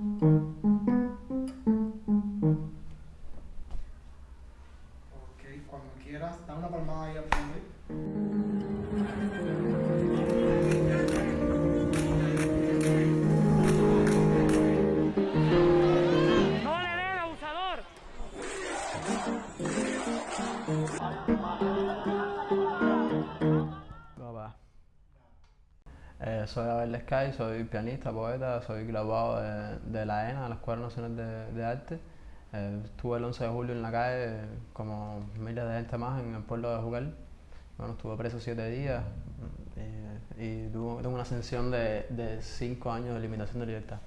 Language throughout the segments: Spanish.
Mm-hmm. Eh, soy Abel Sky, soy pianista, poeta, soy graduado de, de la ENA, la Escuela Nacional de, de Arte. Eh, estuve el 11 de julio en la calle, como miles de gente más, en el pueblo de Jugal. Bueno, estuve preso siete días eh, y tuve, tuve una ascensión de, de cinco años de limitación de libertad.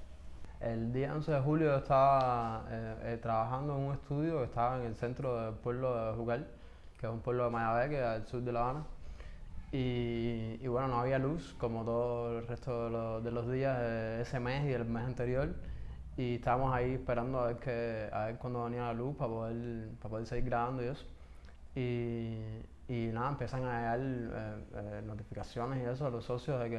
El día 11 de julio estaba eh, eh, trabajando en un estudio que estaba en el centro del pueblo de Jucal, que es un pueblo de Mayabé, que es al sur de La Habana. Y, y bueno, no había luz como todo el resto de, los- de los días de ese mes y el mes anterior. Y estábamos ahí esperando a ver, que, a ver cuándo venía la luz para poder, para poder seguir grabando y eso. Y, y nada, empiezan a llegar eh, eh, notificaciones y eso a los socios de que,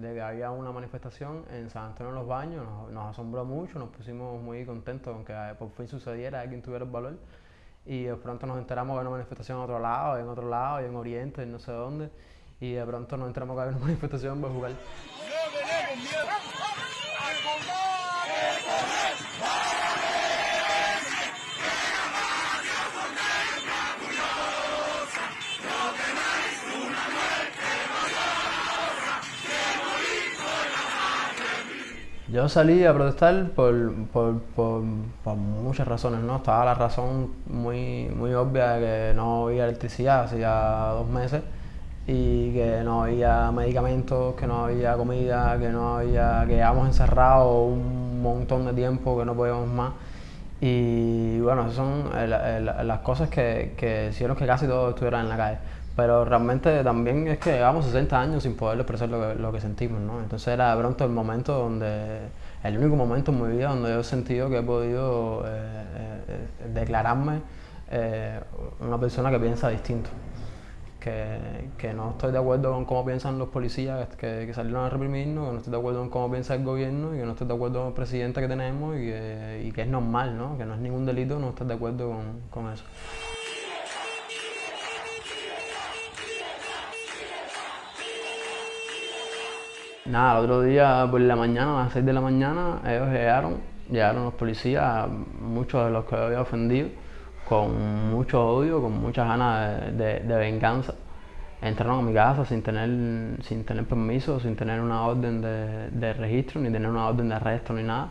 de que había una manifestación en San Antonio de los Baños. Nos, nos asombró mucho, nos pusimos muy contentos con que eh, por fin sucediera, alguien tuviera el valor. Y de pronto nos enteramos que había una manifestación en otro lado, en otro lado, en Oriente, y no sé dónde. Y de pronto nos enteramos que había una manifestación en Bejucal. Yo salí a protestar por, por, por, muchas razones, ¿no? Estaba la razón muy, muy obvia de que no había electricidad hacía dos meses y que no había medicamentos, que no había comida, que no había, que llevábamos encerrados un montón de tiempo, que no podíamos más. Y bueno, esas son eh, eh, la- las cosas que, que hicieron que casi todos estuvieran en la calle. Pero realmente también es que llevamos 60 años sin poder expresar lo que, sentimos, ¿no? Entonces era de pronto el momento donde, el único momento en mi vida donde yo he sentido que he podido eh, eh, declararme eh, una persona que piensa distinto. Que, que no estoy de acuerdo con cómo piensan los policías que, que salieron a reprimirnos, que no estoy de acuerdo con cómo piensa el gobierno y que no estoy de acuerdo con el presidente que tenemos y que, y que es normal, ¿no? Que no es ningún delito no estar de acuerdo con, con eso. Nada, el otro día por la mañana, a las 6 de la mañana, ellos llegaron, llegaron los policías, muchos de los que había ofendido, con mucho odio, con muchas ganas de, venganza. Entraron a mi casa sin tener, sin tener permiso, sin tener una orden de, de registro, ni tener una orden de arresto, ni nada.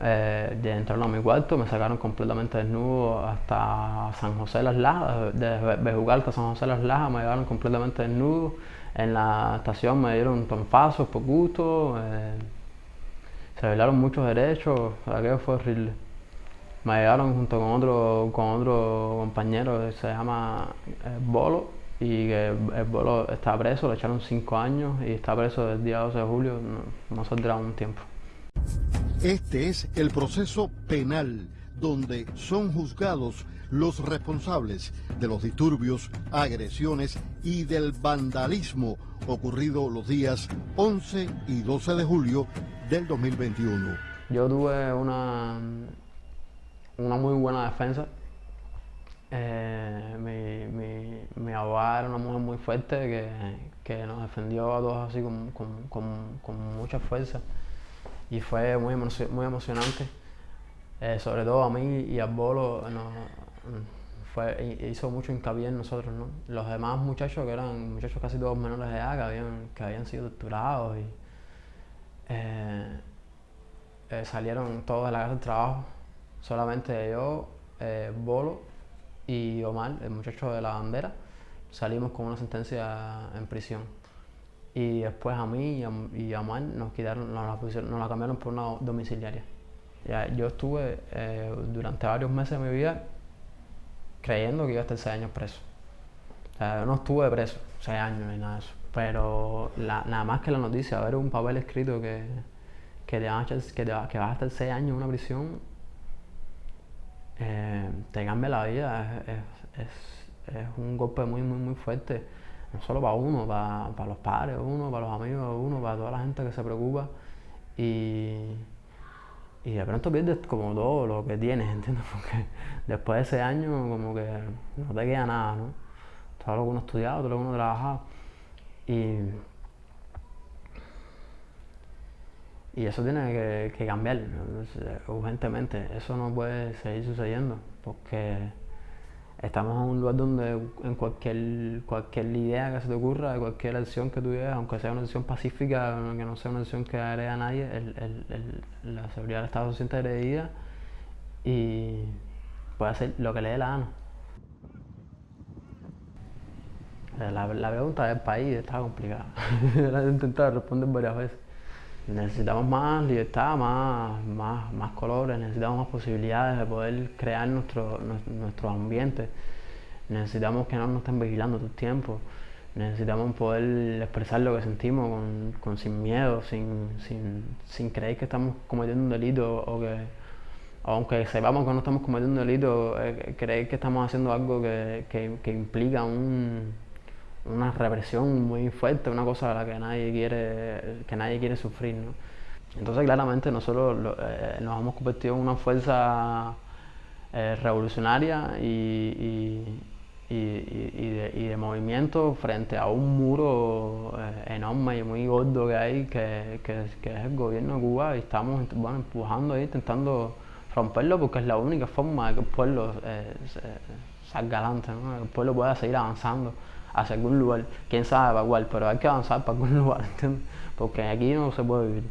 Eh, ya entraron a mi cuarto, me sacaron completamente desnudo hasta San José de las Lajas, de Bejucal hasta San José de las Lajas, me llevaron completamente desnudo. En la estación me dieron tonfazos por gusto, eh, se violaron muchos derechos, aquello fue horrible. Me llevaron junto con otro, con otro compañero que se llama eh, Bolo y que el Bolo está preso, le echaron cinco años y está preso desde el día 12 de julio, no, no saldrá un tiempo. Este es el proceso penal donde son juzgados los responsables de los disturbios, agresiones y del vandalismo ocurrido los días 11 y 12 de julio del 2021. Yo tuve una, una muy buena defensa. Eh, mi, mi, mi abogada era una mujer muy fuerte que, que nos defendió a todos así con, con, con- con mucha fuerza y fue muy, muy emocionante. Eh, sobre todo a mí y a Bolo fue, hi- hizo mucho hincapié en nosotros. ¿no? Los demás muchachos, que eran muchachos casi todos menores de edad, que habían, que habían sido torturados y eh, eh, salieron todos de la casa del trabajo. Solamente yo, Bolo y Omar, el muchacho de la bandera, salimos con una sentencia en prisión. Y después a mí y a, y a Omar nos, quitaron, nos, la pusieron- nos la cambiaron por una domiciliaria. Ya, yo estuve eh, durante varios meses de mi vida creyendo que iba a estar seis años preso. O sea, yo no estuve preso seis años ni nada de eso. Pero la- nada más que la noticia, ver un papel escrito que, que, te van a echar- que, te que vas a estar seis años en una prisión, eh, te cambia la vida. Es- es- es un golpe muy, muy, muy fuerte. No solo para uno, para, para los padres uno, para los amigos uno, para toda la gente que se preocupa. Y, y de pronto pierdes como todo lo que tienes, ¿entiendes? Porque después de ese año como que no te queda nada, ¿no? Todo lo que uno ha estudiado, todo lo que uno ha trabajado. Y, y eso tiene que, que cambiar urgentemente. Eso no puede seguir sucediendo porque estamos en un lugar donde en cualquier, cualquier idea que se te ocurra, cualquier acción que tú lleves, aunque sea una acción pacífica, que no sea una acción que agrede a nadie, el, el, el, la seguridad del Estado se siente agredida y puede hacer lo que le dé la gana. La, la pregunta del país está complicada. la he intentado responder varias veces. Necesitamos más libertad, más, más, más colores, necesitamos más posibilidades de poder crear nuestro, nuestro ambiente. Necesitamos que no nos estén vigilando todo el tiempo. Necesitamos poder expresar lo que sentimos con, con sin miedo, sin, sin, sin, creer que estamos cometiendo un delito o que, aunque sepamos que no estamos cometiendo un delito, eh, creer que estamos haciendo algo que, que, que implica un, una represión muy fuerte, una cosa a la que nadie quiere, que nadie quiere sufrir. ¿no? Entonces claramente nosotros lo, eh, nos hemos convertido en una fuerza eh, revolucionaria y, y, de, movimiento frente a un muro eh, enorme y muy gordo que hay, que, que, es el gobierno de Cuba y estamos bueno, empujando ahí, intentando romperlo porque es la única forma de que el pueblo salga adelante, que el pueblo pueda seguir avanzando hacia algún lugar, quién sabe para cuál, pero hay que avanzar para algún lugar, ¿entiendes? Porque aquí no se puede vivir.